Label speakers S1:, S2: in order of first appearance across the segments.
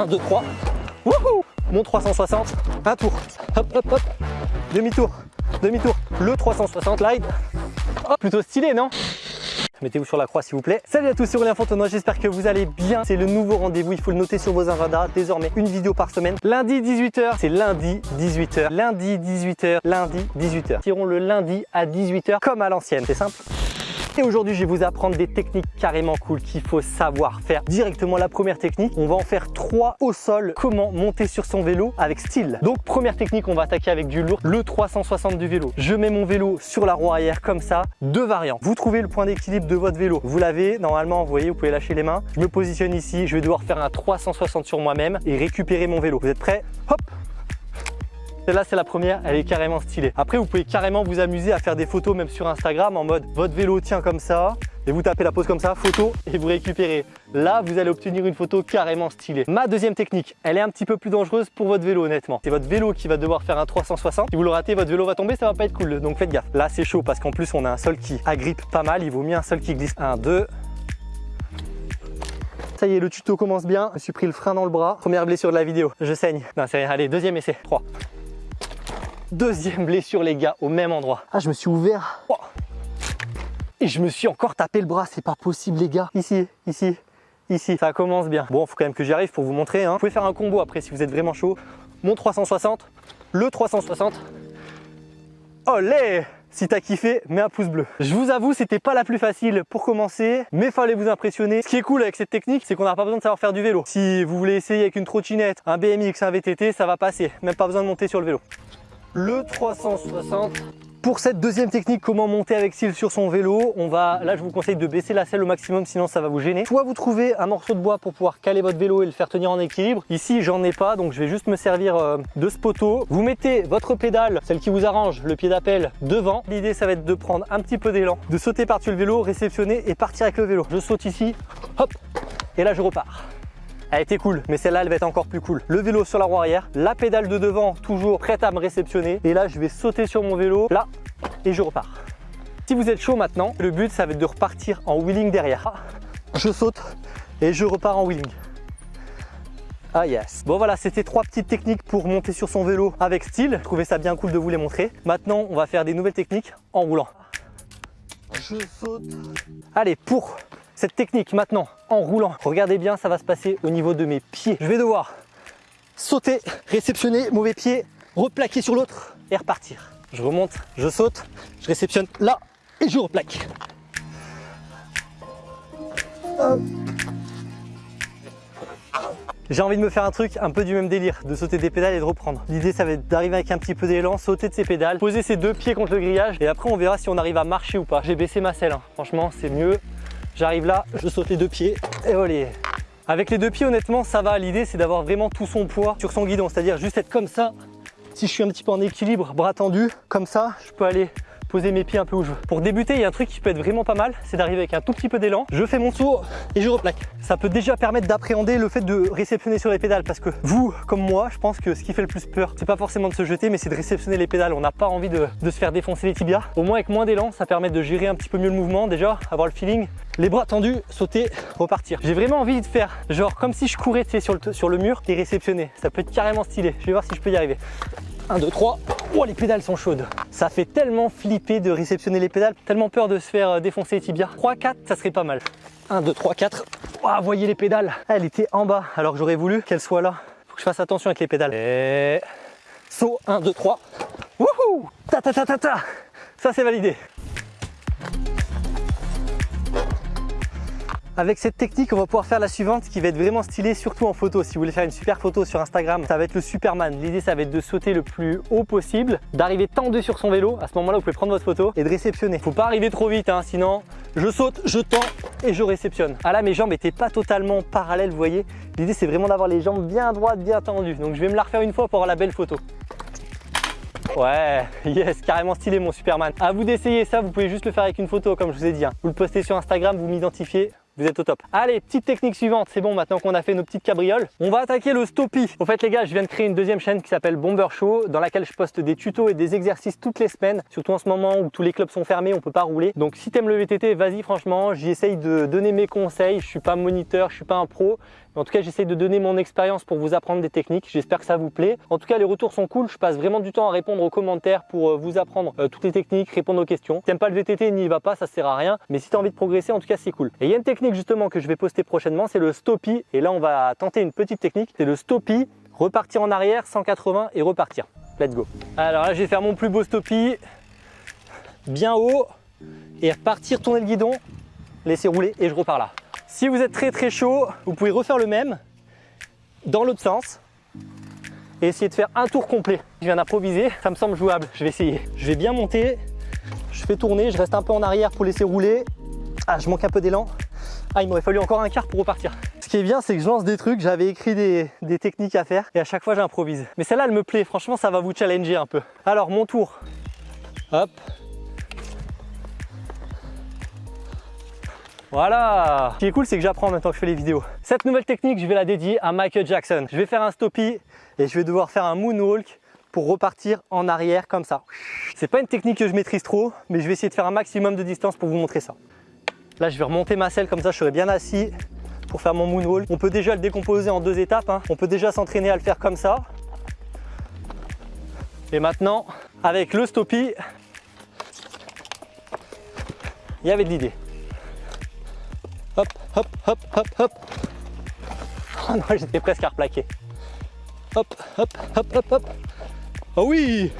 S1: 1, 2, 3. Wouhou Mon 360. Un tour. Hop, hop, hop. Demi-tour. Demi-tour. Le 360 slide. Oh, plutôt stylé, non Mettez-vous sur la croix s'il vous plaît. Salut à tous, c'est Aurélien Fontenoy, j'espère que vous allez bien. C'est le nouveau rendez-vous, il faut le noter sur vos agendas. Désormais, une vidéo par semaine. Lundi 18h, c'est lundi 18h. Lundi 18h, lundi 18h. Tirons le lundi à 18h comme à l'ancienne, c'est simple et aujourd'hui, je vais vous apprendre des techniques carrément cool qu'il faut savoir faire. Directement la première technique, on va en faire trois au sol. Comment monter sur son vélo avec style? Donc première technique, on va attaquer avec du lourd, le 360 du vélo. Je mets mon vélo sur la roue arrière comme ça, deux variantes. Vous trouvez le point d'équilibre de votre vélo. Vous l'avez, normalement, vous voyez, vous pouvez lâcher les mains. Je me positionne ici, je vais devoir faire un 360 sur moi-même et récupérer mon vélo. Vous êtes prêts? Hop celle-là, c'est la première, elle est carrément stylée. Après, vous pouvez carrément vous amuser à faire des photos même sur Instagram en mode votre vélo tient comme ça et vous tapez la pose comme ça, photo et vous récupérez. Là, vous allez obtenir une photo carrément stylée. Ma deuxième technique, elle est un petit peu plus dangereuse pour votre vélo honnêtement. C'est votre vélo qui va devoir faire un 360. Si vous le ratez, votre vélo va tomber, ça va pas être cool. Donc faites gaffe. Là, c'est chaud parce qu'en plus, on a un sol qui agrippe pas mal. Il vaut mieux un sol qui glisse. 1, 2, ça y est, le tuto commence bien. Je suis pris le frein dans le bras. Première blessure de la vidéo. Je saigne. Non, c'est rien. Allez, deuxième essai. 3. Deuxième blessure les gars, au même endroit. Ah, je me suis ouvert. Oh. Et je me suis encore tapé le bras, c'est pas possible les gars. Ici, ici, ici, ça commence bien. Bon, il faut quand même que j'y arrive pour vous montrer. Hein. Vous pouvez faire un combo après si vous êtes vraiment chaud. Mon 360, le 360. Olé si t'as kiffé, mets un pouce bleu. Je vous avoue, c'était pas la plus facile pour commencer, mais fallait vous impressionner. Ce qui est cool avec cette technique, c'est qu'on n'a pas besoin de savoir faire du vélo. Si vous voulez essayer avec une trottinette, un BMX, un VTT, ça va passer. Même pas besoin de monter sur le vélo le 360. Pour cette deuxième technique, comment monter avec style sur son vélo, on va, là je vous conseille de baisser la selle au maximum sinon ça va vous gêner. Soit vous trouvez un morceau de bois pour pouvoir caler votre vélo et le faire tenir en équilibre. Ici j'en ai pas donc je vais juste me servir euh, de ce poteau. Vous mettez votre pédale, celle qui vous arrange, le pied d'appel devant. L'idée ça va être de prendre un petit peu d'élan, de sauter par-dessus le vélo, réceptionner et partir avec le vélo. Je saute ici, hop, et là je repars. Elle était cool, mais celle-là, elle va être encore plus cool. Le vélo sur la roue arrière, la pédale de devant toujours prête à me réceptionner. Et là, je vais sauter sur mon vélo, là, et je repars. Si vous êtes chaud maintenant, le but, ça va être de repartir en wheeling derrière. Je saute et je repars en wheeling. Ah yes Bon voilà, c'était trois petites techniques pour monter sur son vélo avec style. Je trouvais ça bien cool de vous les montrer. Maintenant, on va faire des nouvelles techniques en roulant. Je saute. Allez, pour cette technique maintenant en roulant, regardez bien, ça va se passer au niveau de mes pieds. Je vais devoir sauter, réceptionner, mauvais pied, replaquer sur l'autre et repartir. Je remonte, je saute, je réceptionne là et je replaque. J'ai envie de me faire un truc un peu du même délire, de sauter des pédales et de reprendre. L'idée, ça va être d'arriver avec un petit peu d'élan, sauter de ses pédales, poser ses deux pieds contre le grillage et après on verra si on arrive à marcher ou pas. J'ai baissé ma selle, hein. franchement c'est mieux. J'arrive là, je saute les deux pieds et voilà. Avec les deux pieds, honnêtement, ça va. L'idée, c'est d'avoir vraiment tout son poids sur son guidon, c'est-à-dire juste être comme ça. Si je suis un petit peu en équilibre, bras tendus, comme ça, je peux aller poser mes pieds un peu où je veux. Pour débuter, il y a un truc qui peut être vraiment pas mal, c'est d'arriver avec un tout petit peu d'élan. Je fais mon saut et je replaque. Ça peut déjà permettre d'appréhender le fait de réceptionner sur les pédales parce que vous, comme moi, je pense que ce qui fait le plus peur, c'est pas forcément de se jeter, mais c'est de réceptionner les pédales. On n'a pas envie de, se faire défoncer les tibias. Au moins avec moins d'élan, ça permet de gérer un petit peu mieux le mouvement déjà, avoir le feeling. Les bras tendus, sauter, repartir. J'ai vraiment envie de faire genre comme si je courais sur le, sur le mur et réceptionner. Ça peut être carrément stylé. Je vais voir si je peux y arriver. 1, 2, 3. Oh, les pédales sont chaudes. Ça fait tellement flipper de réceptionner les pédales, tellement peur de se faire euh, défoncer les tibias. 3, 4, ça serait pas mal. 1, 2, 3, 4. Oh, voyez les pédales. Elle était en bas, alors que j'aurais voulu qu'elle soit là. Faut que je fasse attention avec les pédales. Et... Saut, 1, 2, 3. Wouhou Ta ta ta ta ta Ça c'est validé. Avec cette technique, on va pouvoir faire la suivante qui va être vraiment stylée, surtout en photo. Si vous voulez faire une super photo sur Instagram, ça va être le Superman. L'idée, ça va être de sauter le plus haut possible, d'arriver tendu sur son vélo. À ce moment-là, vous pouvez prendre votre photo et de réceptionner. Faut pas arriver trop vite, hein, sinon je saute, je tends et je réceptionne. Ah là, mes jambes n'étaient pas totalement parallèles, vous voyez. L'idée, c'est vraiment d'avoir les jambes bien droites, bien tendues. Donc, je vais me la refaire une fois pour avoir la belle photo. Ouais, yes, carrément stylé mon Superman. À vous d'essayer ça, vous pouvez juste le faire avec une photo comme je vous ai dit. Hein. Vous le postez sur Instagram, vous m'identifiez, vous êtes au top. Allez, petite technique suivante, c'est bon maintenant qu'on a fait nos petites cabrioles. On va attaquer le stoppie. En fait les gars, je viens de créer une deuxième chaîne qui s'appelle Bomber Show dans laquelle je poste des tutos et des exercices toutes les semaines. Surtout en ce moment où tous les clubs sont fermés, on peut pas rouler. Donc si t'aimes le VTT, vas-y franchement, j'y essaye de donner mes conseils. Je suis pas moniteur, je suis pas un pro, en tout cas, j'essaie de donner mon expérience pour vous apprendre des techniques. J'espère que ça vous plaît. En tout cas, les retours sont cool. Je passe vraiment du temps à répondre aux commentaires pour euh, vous apprendre euh, toutes les techniques, répondre aux questions. Si t'aimes pas le VTT, n'y va pas, ça sert à rien. Mais si tu envie de progresser, en tout cas, c'est cool. Et il y a une technique justement que je vais poster prochainement, c'est le stoppie. Et là, on va tenter une petite technique. C'est le stoppie, repartir en arrière, 180 et repartir. Let's go. Alors là, je vais faire mon plus beau stoppie, bien haut, et repartir, tourner le guidon, laisser rouler et je repars là. Si vous êtes très très chaud, vous pouvez refaire le même dans l'autre sens et essayer de faire un tour complet. Je viens d'improviser, ça me semble jouable, je vais essayer. Je vais bien monter, je fais tourner, je reste un peu en arrière pour laisser rouler. Ah, je manque un peu d'élan. Ah, il m'aurait fallu encore un quart pour repartir. Ce qui est bien, c'est que je lance des trucs, j'avais écrit des, techniques à faire et à chaque fois j'improvise. Mais celle-là, elle me plaît, franchement, ça va vous challenger un peu. Alors, mon tour. Hop. Voilà Ce qui est cool, c'est que j'apprends temps que je fais les vidéos. Cette nouvelle technique, je vais la dédier à Michael Jackson. Je vais faire un stoppie et je vais devoir faire un moonwalk pour repartir en arrière comme ça. C'est pas une technique que je maîtrise trop, mais je vais essayer de faire un maximum de distance pour vous montrer ça. Là, je vais remonter ma selle comme ça, je serai bien assis pour faire mon moonwalk. On peut déjà le décomposer en deux étapes. Hein. On peut déjà s'entraîner à le faire comme ça. Et maintenant, avec le stoppie, il y avait de l'idée. Hop, hop, hop, hop, hop. Oh non, j'étais presque à replaquer. Hop, hop, hop, hop, hop. Oh oui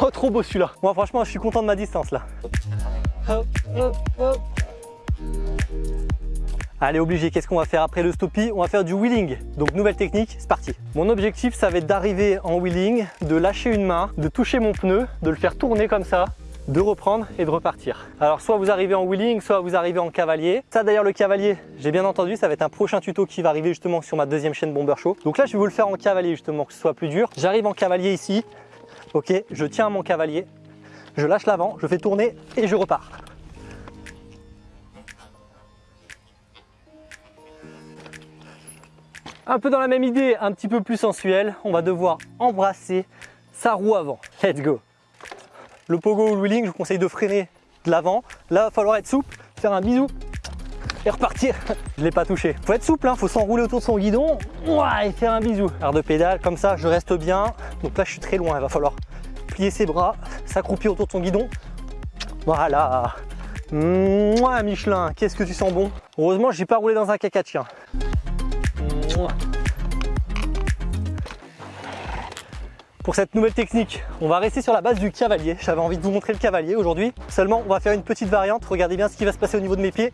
S1: Oh, trop beau celui-là. Moi, franchement, je suis content de ma distance là. Hop, hop, hop. Allez, obligé, qu'est-ce qu'on va faire après le stoppie? On va faire du wheeling. Donc, nouvelle technique, c'est parti. Mon objectif, ça va être d'arriver en wheeling, de lâcher une main, de toucher mon pneu, de le faire tourner comme ça, de reprendre et de repartir. Alors soit vous arrivez en wheeling, soit vous arrivez en cavalier. Ça d'ailleurs le cavalier, j'ai bien entendu, ça va être un prochain tuto qui va arriver justement sur ma deuxième chaîne Bomber Show. Donc là je vais vous le faire en cavalier justement, que ce soit plus dur. J'arrive en cavalier ici, ok, je tiens mon cavalier, je lâche l'avant, je fais tourner et je repars. Un peu dans la même idée, un petit peu plus sensuel, on va devoir embrasser sa roue avant. Let's go le pogo ou le wheeling, je vous conseille de freiner de l'avant. Là, il va falloir être souple, faire un bisou et repartir. Je ne l'ai pas touché. Faut être souple, il hein, faut s'enrouler autour de son guidon et faire un bisou. Alors de pédale, comme ça, je reste bien. Donc là, je suis très loin, il va falloir plier ses bras, s'accroupir autour de son guidon. Voilà. Moi, Michelin, qu'est-ce que tu sens bon? Heureusement, je n'ai pas roulé dans un caca de chien. Pour cette nouvelle technique, on va rester sur la base du cavalier. J'avais envie de vous montrer le cavalier aujourd'hui. Seulement, on va faire une petite variante. Regardez bien ce qui va se passer au niveau de mes pieds.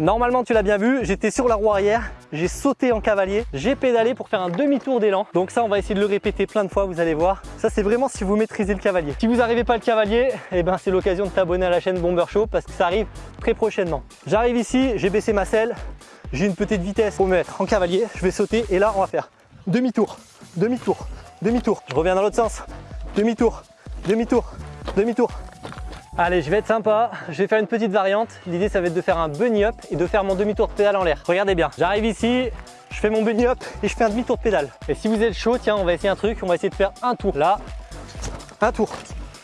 S1: Normalement, tu l'as bien vu, j'étais sur la roue arrière, j'ai sauté en cavalier, j'ai pédalé pour faire un demi-tour d'élan. Donc ça, on va essayer de le répéter plein de fois, vous allez voir. Ça, c'est vraiment si vous maîtrisez le cavalier. Si vous n'arrivez pas le cavalier, eh ben, c'est l'occasion de t'abonner à la chaîne Bomber Show parce que ça arrive très prochainement. J'arrive ici, j'ai baissé ma selle, j'ai une petite vitesse pour me mettre en cavalier. Je vais sauter et là, on va faire demi-tour, demi-tour, demi-tour. Je reviens dans l'autre sens, demi-tour, demi-tour, demi-tour. Allez, je vais être sympa, je vais faire une petite variante. L'idée, ça va être de faire un bunny up et de faire mon demi-tour de pédale en l'air. Regardez bien, j'arrive ici, je fais mon bunny up et je fais un demi-tour de pédale. Et si vous êtes chaud, tiens, on va essayer un truc, on va essayer de faire un tour. Là, un tour.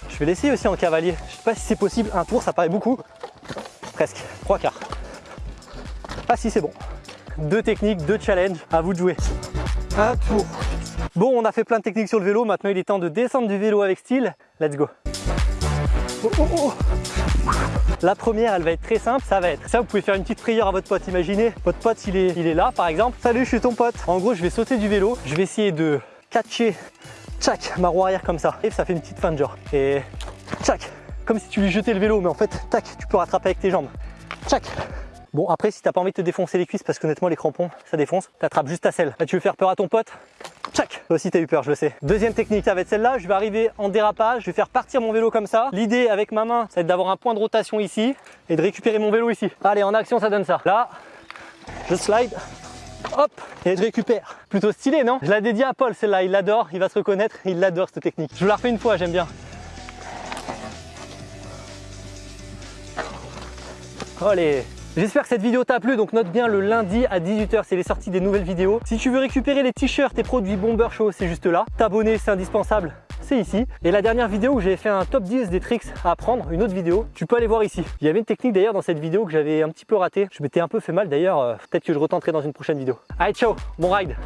S1: Je vais l'essayer aussi en cavalier. Je sais pas si c'est possible, un tour, ça paraît beaucoup. Presque, trois quarts. Ah si, c'est bon. Deux techniques, deux challenges, à vous de jouer. Un tour, Bon, on a fait plein de techniques sur le vélo, maintenant il est temps de descendre du vélo avec style. Let's go oh, oh, oh. La première, elle va être très simple, ça va être ça, vous pouvez faire une petite prière à votre pote. Imaginez, votre pote, il est, il est là, par exemple. Salut, je suis ton pote. En gros, je vais sauter du vélo, je vais essayer de catcher, tchac, ma roue arrière comme ça. Et ça fait une petite fin de genre. Et tchac, comme si tu lui jetais le vélo, mais en fait, tac, tu peux rattraper avec tes jambes. Tchac, Bon après si t'as pas envie de te défoncer les cuisses parce qu'honnêtement les crampons ça défonce, t'attrapes juste ta selle. Là tu veux faire peur à ton pote, Tchac Toi aussi t'as eu peur, je le sais. Deuxième technique, ça va être celle-là. Je vais arriver en dérapage, je vais faire partir mon vélo comme ça. L'idée avec ma main, ça va être d'avoir un point de rotation ici et de récupérer mon vélo ici. Allez, en action, ça donne ça. Là, je slide, hop, et je récupère. Plutôt stylé, non? Je la dédie à Paul, celle-là. Il l'adore, il va se reconnaître, il l'adore cette technique. Je vous la refais une fois, j'aime bien. Allez J'espère que cette vidéo t'a plu, donc note bien le lundi à 18h, c'est les sorties des nouvelles vidéos. Si tu veux récupérer les t-shirts et produits Bomber Show, c'est juste là. T'abonner, c'est indispensable commencer ici. Et la dernière vidéo où j'avais fait un top 10 des tricks à apprendre, une autre vidéo, tu peux aller voir ici. Il y avait une technique d'ailleurs dans cette vidéo que j'avais un petit peu raté. Je m'étais un peu fait mal d'ailleurs, euh, peut-être que je retenterai dans une prochaine vidéo. Allez, ciao, bon ride